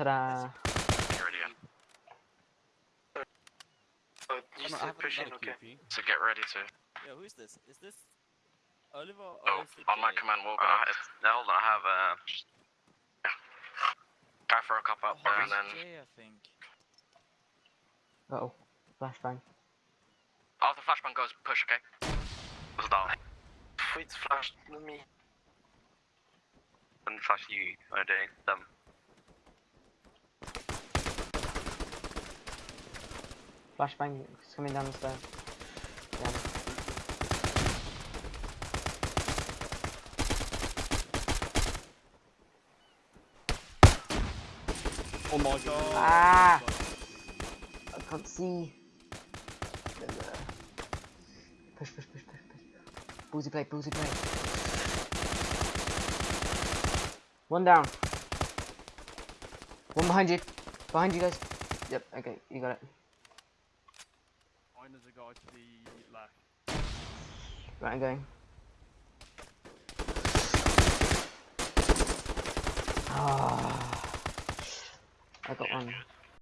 Ta-da. You're ready, yeah. Uh, you I'm, I said have pushing, okay. QP. So get ready to. Yo, who's this? Is this Oliver or Oh, is it on my command, we're Uh, gonna it's, no, hold on, I have uh, try for a cop Oh, up there and then Jay, I think. Uh oh. Flashbang. after flashbang goes, push, okay? was down. It's flashed to me. And flash you are doing them. Flashbang is coming down the stairs. Oh my god. Ah! I can't see. Push, push, push, push, push. Boozy plate, boozy plate. One down. One behind you. Behind you guys. Yep, okay, you got it. Mine is a guy to the left. Right, I'm going. Ah. I got one.